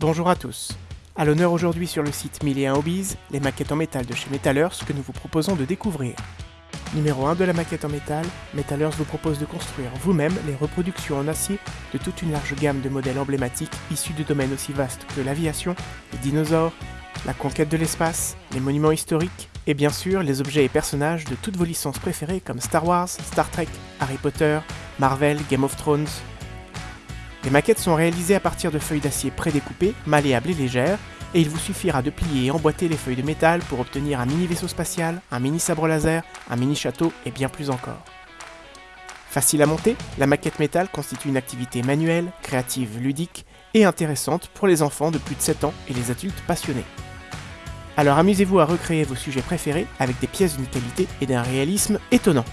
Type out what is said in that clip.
Bonjour à tous. À l'honneur aujourd'hui sur le site 1001 Hobbies, les maquettes en métal de chez Metallers que nous vous proposons de découvrir. Numéro 1 de la maquette en métal, Metallers vous propose de construire vous-même les reproductions en acier de toute une large gamme de modèles emblématiques issus de domaines aussi vastes que l'aviation, les dinosaures, la conquête de l'espace, les monuments historiques, et bien sûr les objets et personnages de toutes vos licences préférées comme Star Wars, Star Trek, Harry Potter, Marvel, Game of Thrones. Les maquettes sont réalisées à partir de feuilles d'acier prédécoupées, malléables et légères, et il vous suffira de plier et emboîter les feuilles de métal pour obtenir un mini vaisseau spatial, un mini sabre laser, un mini château et bien plus encore. Facile à monter, la maquette métal constitue une activité manuelle, créative, ludique et intéressante pour les enfants de plus de 7 ans et les adultes passionnés. Alors amusez-vous à recréer vos sujets préférés avec des pièces d'une qualité et d'un réalisme étonnant.